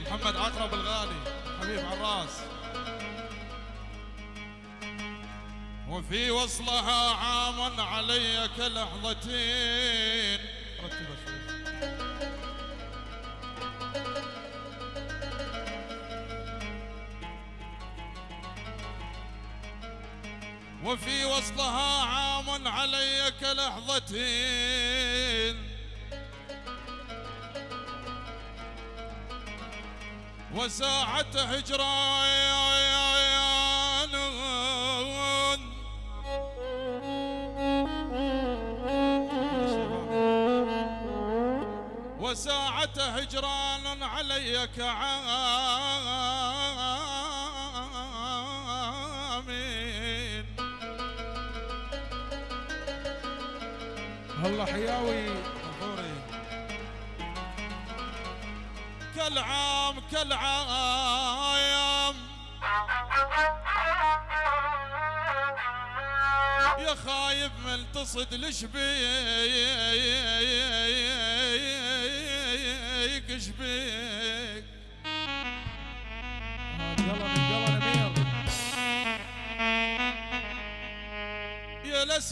محمد عقرب الغالي حبيب عراس. وفي وصلها عام علي كلحظتين. وفي وصلها عام علي كلحظتين وساعة هجران. وساعة هجران علي كعامين الله حياوي. غفوري كالعام كالعام يا خايب ملتصد لشبيك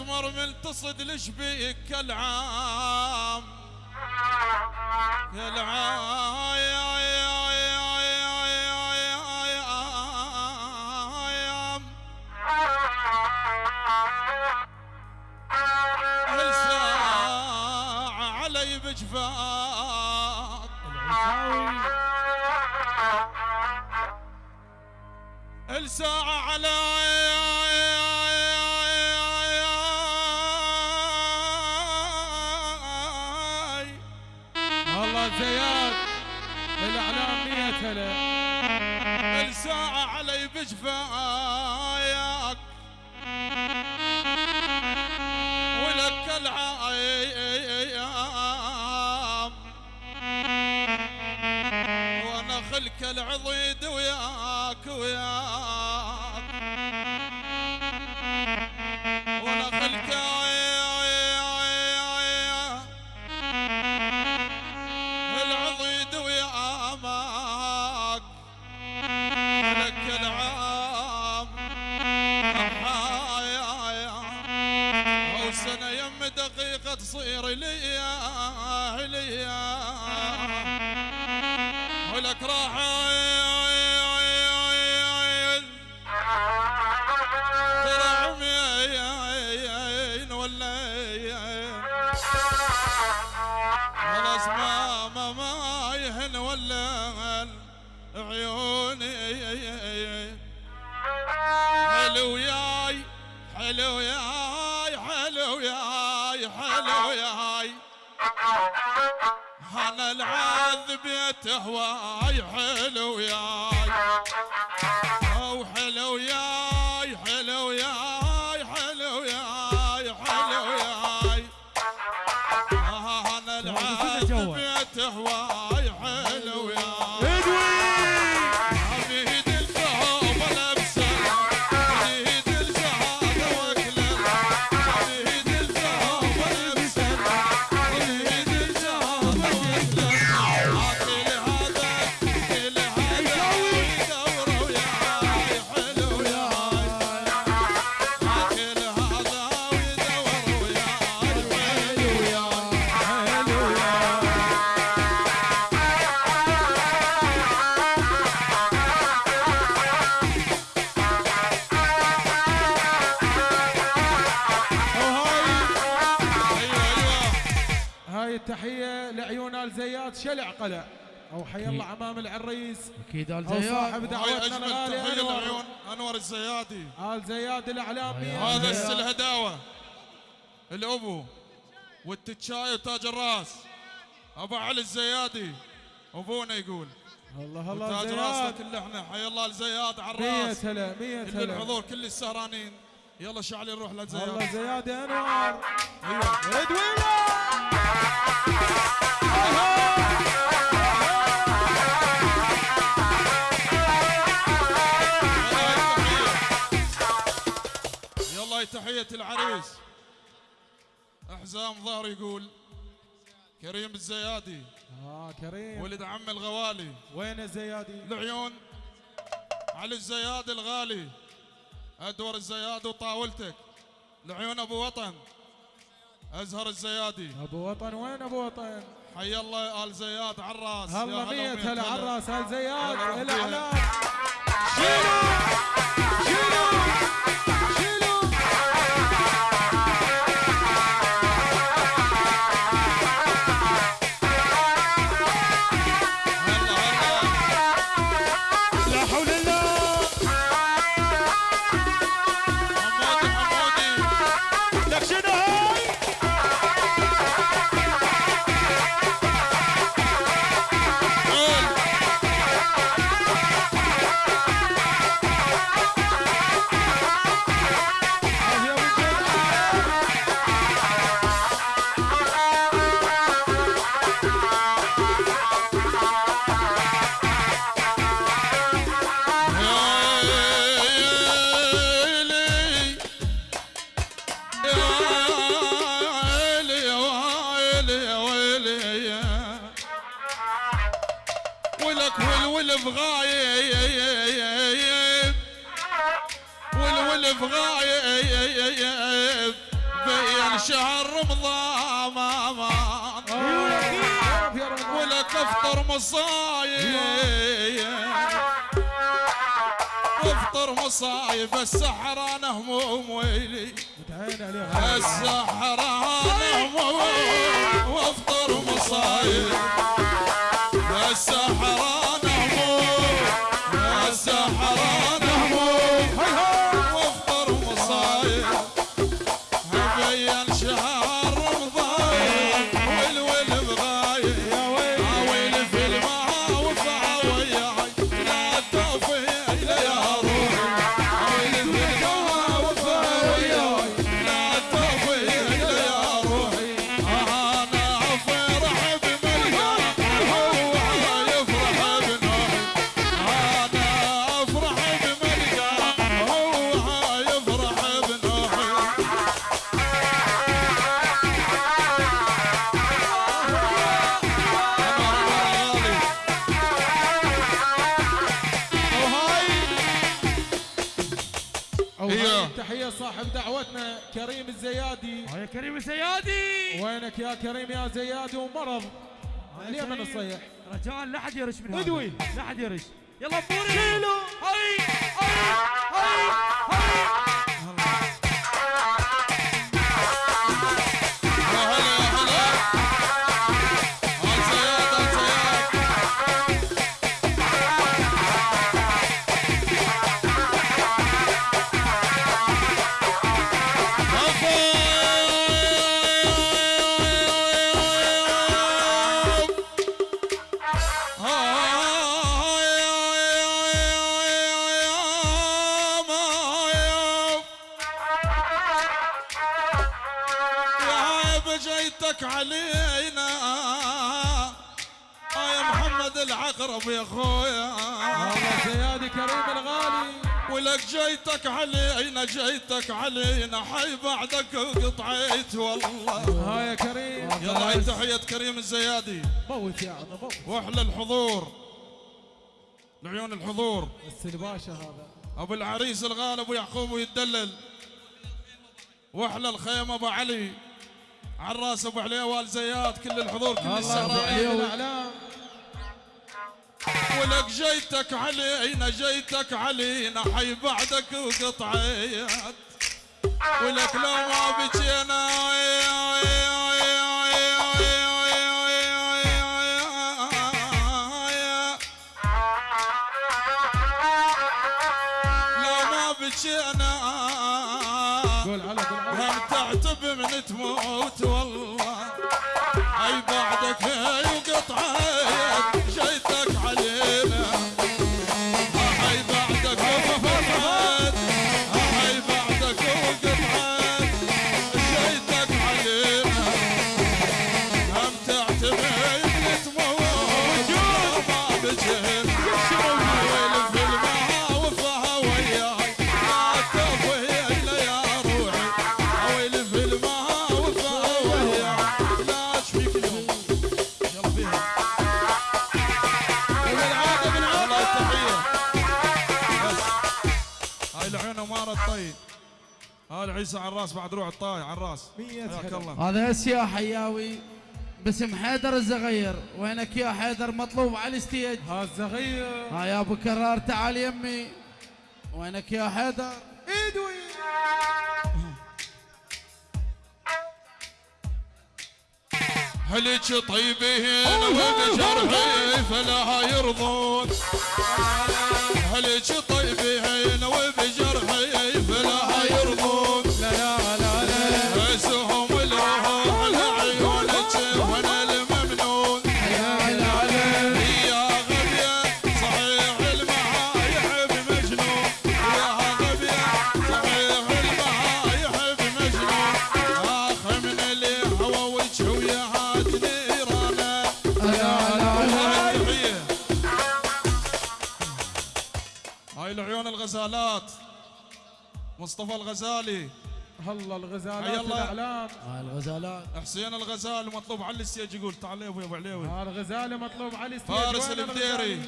الاسمر ملتصد لشبيك كالعام. كالعام. يا يا يا يا يا يا هل ساعة علي العيساوي الساعة على زياد الإعلام مية هلا الساعة علي بجفاياك. ولك العايام وأنا خلك العضيد وياك وياك. تصير ليا ليا ولك راح العذب يتهواي حلو ياي زياد شلع قلع. أو حي الله عمام العريس. أكيد آل أو زياد. صاحب دعوتنا الغالي أنور الزيادي. آل زياد الإعلامية هذا السل هداوه الأبو والتتشاي وتاج الرأس. أبو علي الزيادي. أبونا يقول. الله الله تاج راسنا زياد. كل إحنا حي الله الزياد على مية الراس هلا مية كل هلا الحضور كل السهرانين. يلا شعلي نروح الله للزياد زياد يا أنور. أيوه. ردويلة تحية العريس. حزام ظهر يقول كريم الزيادي. آه كريم. ولد عم الغوالي. وين الزيادي؟ العيون علي الزيادي الغالي. أدور الزيادي وطاولتك. العيون أبو وطن. أزهر الزيادي. أبو وطن وين أبو وطن؟ حي الله آل زياد عراس. هلا مية هلا عراس هل زياد. الاعلام شيلوا شيلوا غايب والولف غايب بين شهر رمضان آه، ولك افطر مصايب افطر مصايب السحران هموم ويلي السحران هموم وافطر مصايب السحران السحران صاحب دعوتنا كريم الزيادي. يا كريم الزيادي. وينك يا كريم يا زيادي ومرض؟ اليمن كريم. الصيح رجاء لا حد يرش من هذا. ادوي. لا حد يرش. يلا بوري. هاي هاي هاي. ولك جيتك علينا جيتك علينا حي بعدك وقطعيت والله. ها يا كريم. يلا تحية كريم الزيادي. موت يا عم موت. وأحلى الحضور. لعيون الحضور. السلباشة هذا. أبو العريس الغالي أبو يعقوب ويتدلل وأحلى الخيمة أبو علي. عراس أبو علي وال زياد كل الحضور كل علي الأعلام. ولك جيتك علينا جيتك علينا حي بعدك وقطعيات ولك لو ما بجينا لو ما بجينا هم تعتب من تموت والله. عريس عراس بعد روح الطاي عراس مية حياك. الله. هذا يا حياوي باسم حيدر الزغير. وينك يا حيدر؟ مطلوب على الستيج ها الزغير. ها يا أبو كرار تعال يمي. وينك يا حيدر؟ ايد وين هلك طيبين وبجرحي فلا يرضون؟ هلك طيبين مصطفى الغزالي. هلا حي الغزالات الله. الاعلام هاي الغزالات. حسين الغزال مطلوب على الستيج يقول تعال يا ابو عليوي. ها الغزاله مطلوب على الستيج. فارس المديري؟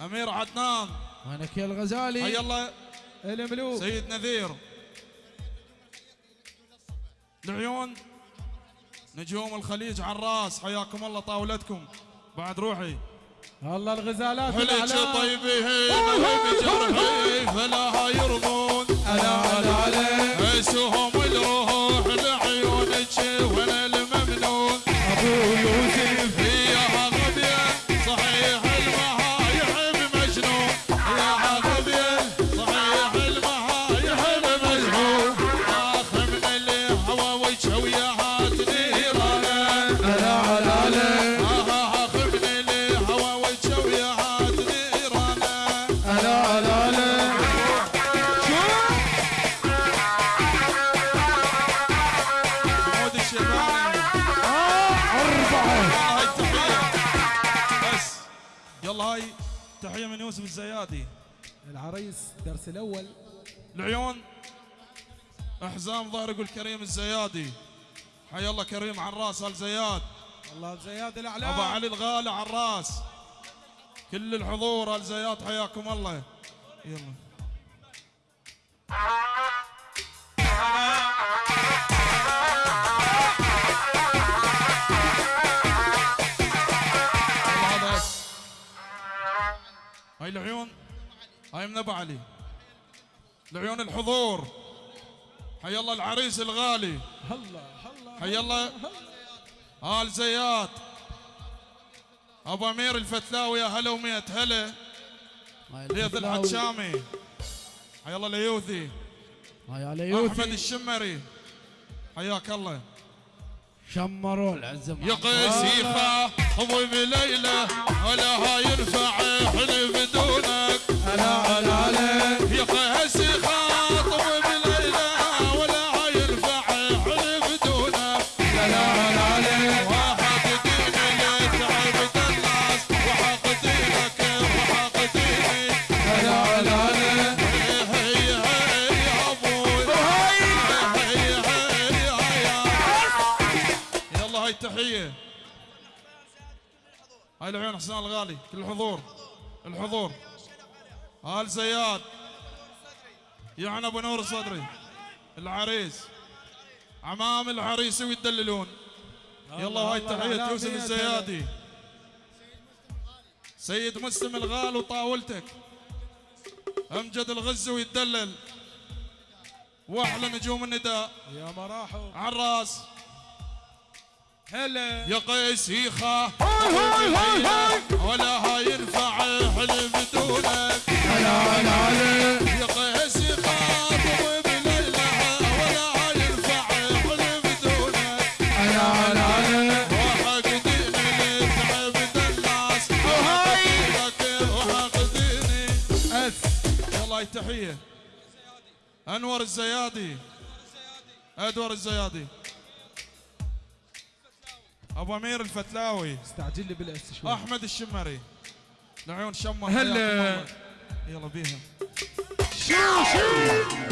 أمير عدنان. وينك يا الغزالي. حي الله. الملوك سيد نذير. العيون نجوم الخليج عراس حياكم الله طاولتكم. بعد روحي. هلا الغزالات الأعلام. طيبين وبجرحي فلا يرضون. ألا ألا ألا. عيسهم الروح الدرس الأول. العيون حزام ظهر يقول كريم الزيادي. حي الله كريم عراس آل زياد. الله زياد ابو الاعلام علي الغالي عراس كل الحضور آل زياد حياكم الله. يلا. هاي العيون هاي من أبو علي. العيون الحضور. حي الله العريس الغالي. هلا هلا حي الله. آل زيات أبو أمير الفتلاوي يا هلا وميت هلا. ليث. الحشامي حي الله اليوثي هاي على أحمد الشمري. حياك الله. شمروا. العزم يا قيسيخة ضيب ليلى ولا هاي ينفع حلف دونك. الا الا ولا هاي العيون حسين الغالي كل الحضور الحضور آل زياد يعني أبو نور الصدري. العريس عمام العريس ويدللون. يلا هاي على يوسف الزيادي. سيد مسلم الغال وطاولتك. أمجد الغزي ويتدلل واحلى نجوم النداء. يا مراحو عراس. هلا. يا قيس يخا ولا هاي ينفع حلف دونك. الا الا الا يا قيس التحية. أنور الزيادي. ادور الزيادي. أبو أمير الفتلاوي. استعجل لي بالأس شوي. أحمد الشمري. العيون شمر. هلا. يلا بيها شو شو؟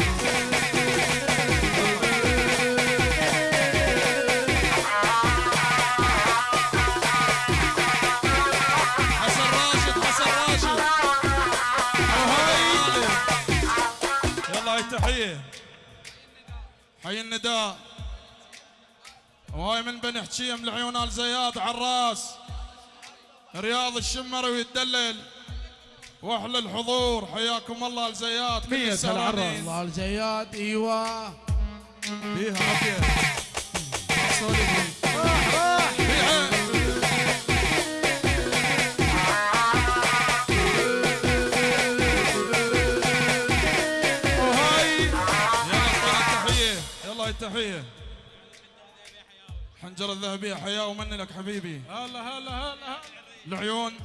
التحية حي النداء. وهاي من بني حكيم لعيون آل زياد عراس رياض الشمري ويتدلل. واحلى الحضور حياكم الله مية السهرانين. هالعراس. الله الجياد إيوه. بيها عافية. التحية حنجرة الذهبية حياة ومني لك حبيبي. هلا هلا هلا العيون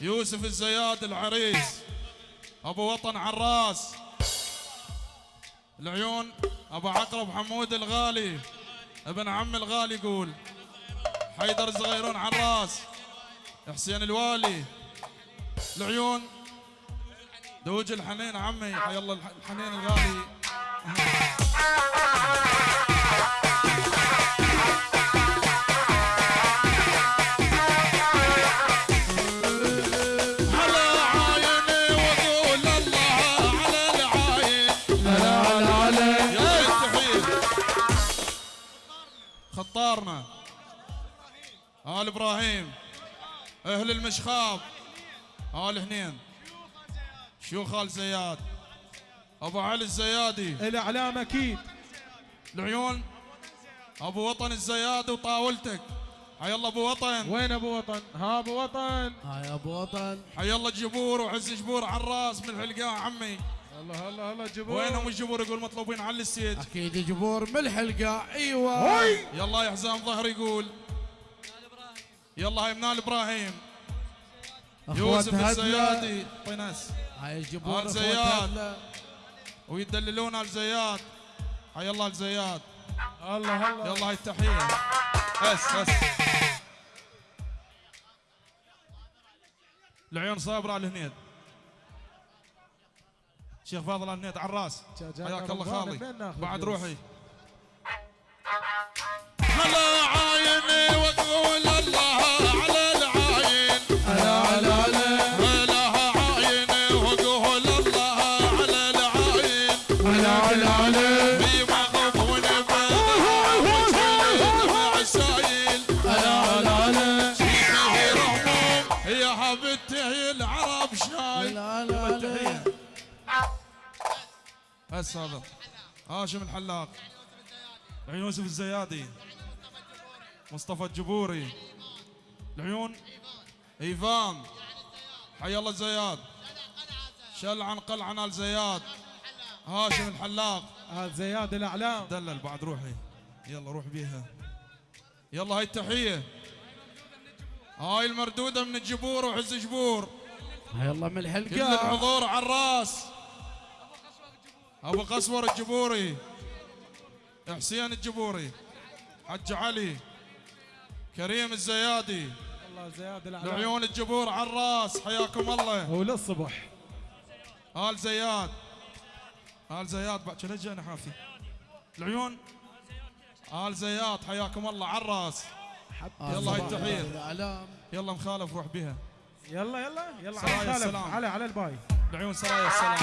يوسف الزياد العريس أبو وطن عراس. العيون أبو عقرب حمود الغالي ابن عم الغالي يقول حيدر الصغيرون عراس حسين الوالي. العيون دوج الحنين عمي حي الله الح- الحنين الغالي. خطارنا. آل إبراهيم أهل المشخاب. آل هنين. شيوخ آل زياد. أبو علي الزيادي. الاعلام أكيد. العيون أبو وطن الزيادي وطاولتك. حي الله أبو وطن. وين أبو وطن؟ ها أبو وطن. هاي أبو وطن. حي الله جبور وعز جبور على الراس من الحلقاء عمي. هلا هلا هلا جبور. وينهم الجبور؟ يقول مطلوبين على ال stage أكيد جبور من الحلقة. أيوه. يلا يا حزام ظهر يقول. يلا هاي منال إبراهيم. يوسف الزيادي. طينس هاي جبور زياد. هدله ويدللون على الزياد. حي الله الزياد. هلا هلا يلا هاي التحيه بس بس. العيون صابرة على الهنيد. شيخ فاضل على الهنيد على الراس. حياك الله خالي. بعد؟ روحي. هذا؟ هاشم الحلاق العيون يوسف الزيادي. مصطفى الجبوري. العيون إيفان. حي الله الزياد. شل عن قلعة نال زياد. هاشم الحلاق هذا زياد الأعلام. دلل بعد روحي. يلا روح بيها. يلا هاي التحية. هاي المردودة من الجبور وعز جبور. هاي الله من كل الحلقة الحضور على الراس. أبو قسور الجبوري حسين الجبوري حج علي كريم الزيادي الله زياد العيون الجبور على الرأس حياكم الله. هو للصبح. آل زياد آل زياد بعد شنو جانا حافي؟ العيون آل زياد حياكم الله على الرأس. يلا هاي. الأعلام. يلا مخالف روح بها. يلا يلا يلا على السلام. على على الباي. العيون سرايا السلام.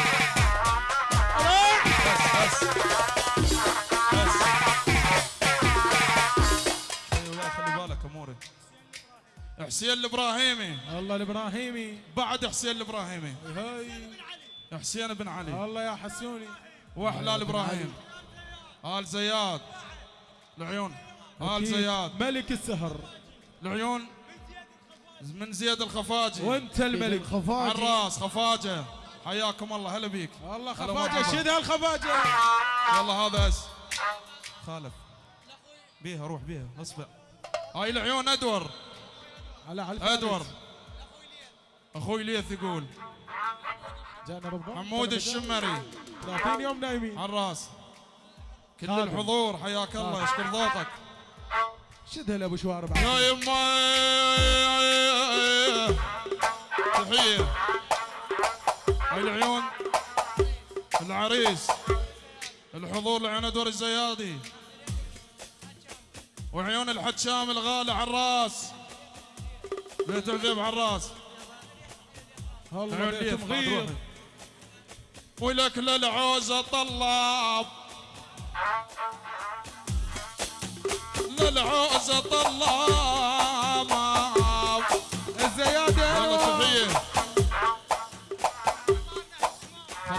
بس بس بس يا خلي بالك اموري حسين الإبراهيمي. الله الإبراهيمي. بعد حسين الإبراهيمي. هاي. حسين بن علي. الله يا حسوني واحلال إبراهيم. آل زياد. العيون. آل. زياد. ملك السهر. العيون. من زياد الخفاجي. وأنت الملك. على الخفاجي الرأس خفاجة. حياكم الله هلا بيك الله خفاجه. شدها الخفاجه يلا هذا اس خالف بيها روح بيها اصبع هاي العيون ادور على على. ادور أخوي ليث يقول جانا حمود الشمري 30 يوم نايمين على الراس كل خادم. الحضور حياك الله يشكر ذوقك شدها لابو شوارب يا يما تحية هاي العيون العريس الحضور لعيون ادور الزيادي وعيون الحشام الغالي على الراس بيت الذيب على الراس الله بيت مغير. ولك للعوزة طلاب. للعوزة طلاب.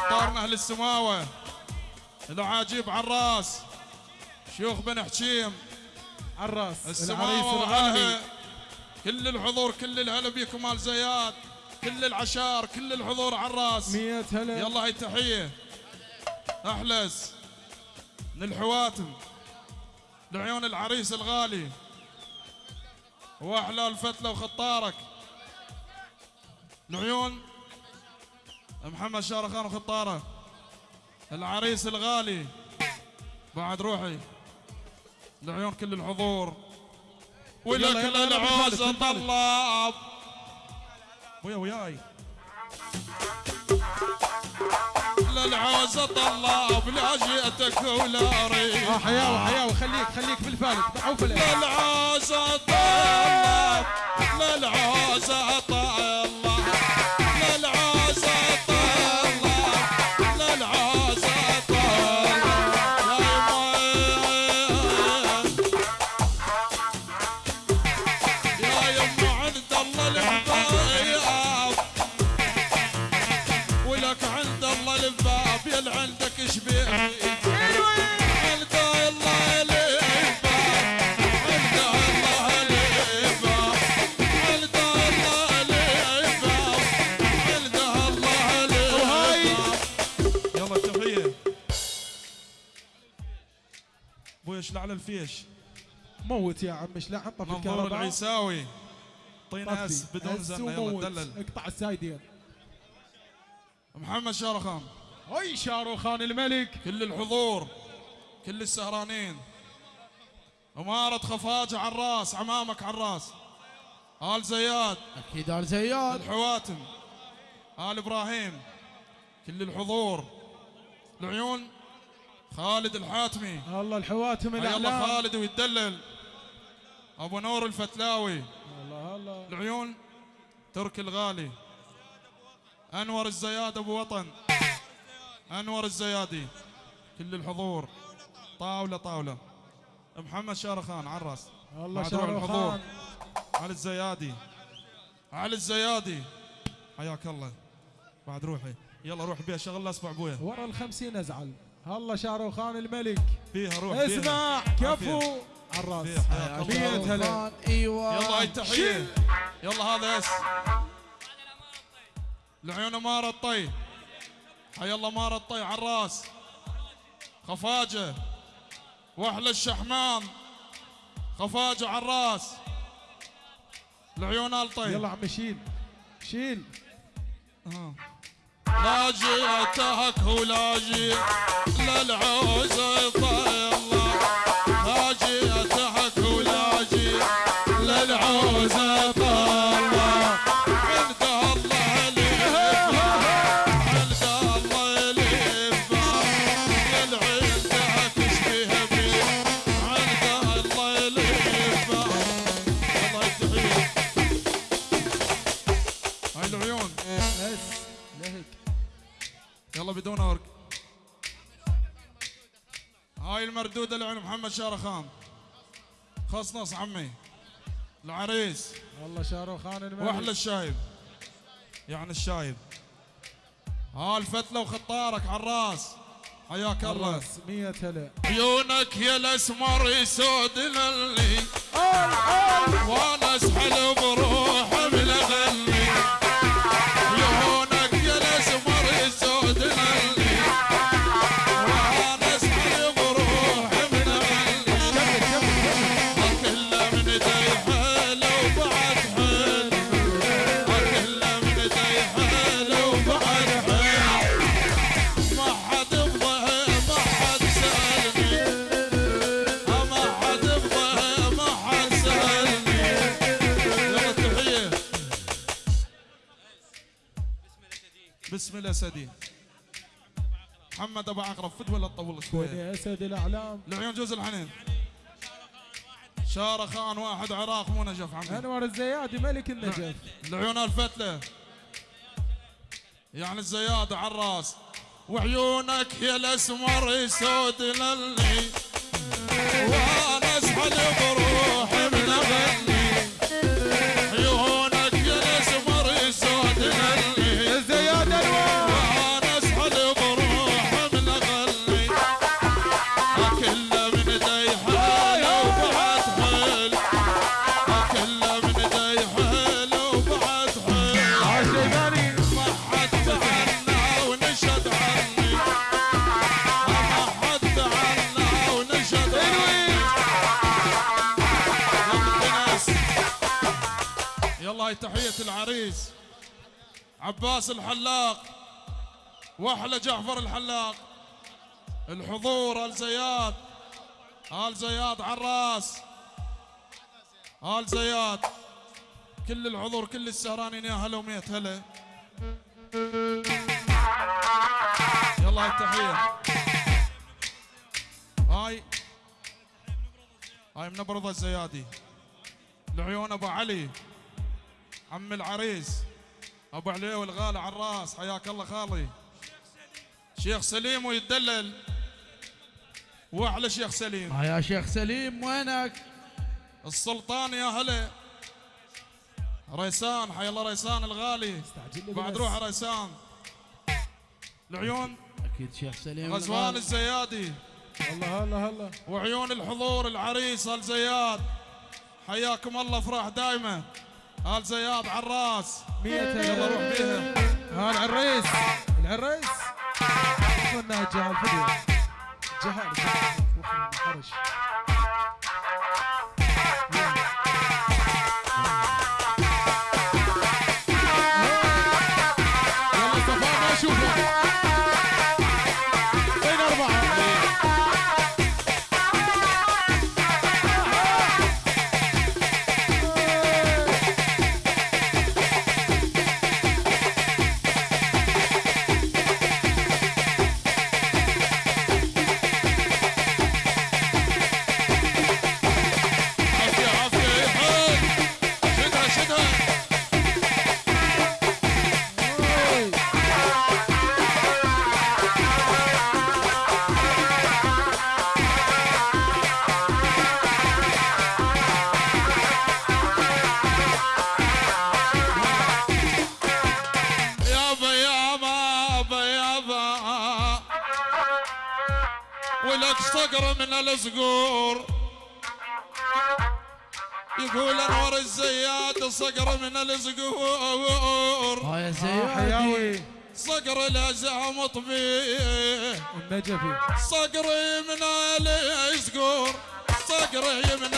خطارنا أهل السماوة. العاجيب عراس. شيوخ بن حشيم. عراس. الغالي وأهلها كل الحضور كل الهلا بيكم مال زياد. كل العشار كل الحضور عراس. مية هلا. يلا هاي تحية أحلس. من الحواتم لعيون العريس الغالي. وأحلى الفتلة وخطارك. لعيون محمد شارخان وخطاره. العريس الغالي. بعد روحي. لعيون كل الحضور. ولك بالفالك. طلاب. ويا وياي. للعوزة طلاب لا جئتك ولا أريد. آه حياوي حياوي. خليك خليك بالفالك. ضعوف الإيه. للعوزة طلاب للعوزة طلاب. أبوي اشلع على الفيش. موت يا عم إيش لا حطه في منظور الكهرباء. العيساوي. طينا اس طفي. بدون زنه يلا. دلل اقطع السايدين. محمد شارخان. هاي شاروخان الملك. كل الحضور كل السهرانين. أمارة خفاجة على الراس عمامك على الراس. آل زياد. أكيد آل زياد. الحواتم آل إبراهيم. كل الحضور. العيون خالد الحاتمي. الله الحواتم يلا الأعلام. خالد ويتدلل. أبو نور الفتلاوي. الله الله. العيون ترك الغالي. أنور الزياد أبو وطن. أنور الزيادي. كل الحضور. طاولة طاولة. محمد شارخان الله بعد روح الحضور. شاروخان علي الزيادي. علي الزيادي. حياك الله. بعد روحي. يلا روح بيها شغل أسمع ابويا ورا الخمسين أزعل. الله شاروخان الملك. بيها روح اسمع كفو. على الراس مية هلا. شاروخان، إيوه. يلا هاي التحية. يلا هذا اس العيون مار الطي. حي الله مار الطي على الراس خفاجة. واحلى الشحمام. خفاجة على الراس العيون الطي. يلا عم شيل. شيل. لا جئتك ولا جئت للعوزة هاي المردودة لعن محمد شارخان. خصنص عمي. العريس. الله شاروخان الملك. وأحلى الشايب. يعني الشايب. ها الفتلة وخطارك على الراس. حياك الله. مية هلا. عيونك يا الأسمر يسود للي. وأنا أسحل بروح بسم الله سدي. محمد أبو عقرب فد ولا تطول شوية بني اسد الأعلام. العيون جوز الحنين. شارخان واحد عراق مو نجف عمي. أنور الزيادي ملك النجف. العيون الفتلة. يعني الزيادة على الراس. وعيونك يا الأسمر يسود للي. وأنا اسحل تحية العريس. عباس الحلاق. واحلى جعفر الحلاق. الحضور آل زياد. آل زياد عراس. آل زياد. كل الحضور كل السهرانين يا هلا وميت هلا. يلا التحية. هاي. هاي منبرضة الزيادي. لعيون أبو علي. عم العريس أبو علي الغالي على الراس حياك الله خالي. شيخ سليم ويتدلل. واحلى شيخ سليم. آه يا شيخ سليم وينك؟ السلطان يا هلا. ريسان حي الله ريسان الغالي. بعد. روح ريسان. العيون. أكيد شيخ سليم غزوان. الزيادي. هلا هلا هلا. وعيون الحضور العريس ال زياد حياكم الله أفراح دايمه ال زياد عراس مية يلا روح بيها. ها العريس. العريس. قلنا جهال فدوى جهال. جهال. وخلنا حرش صقر من الصقور يقول انور الزياد صقر من الصقور آه يا آه، زياد حياوي. صقر الازعم طبيه النجفي صقري من الصقور صقري من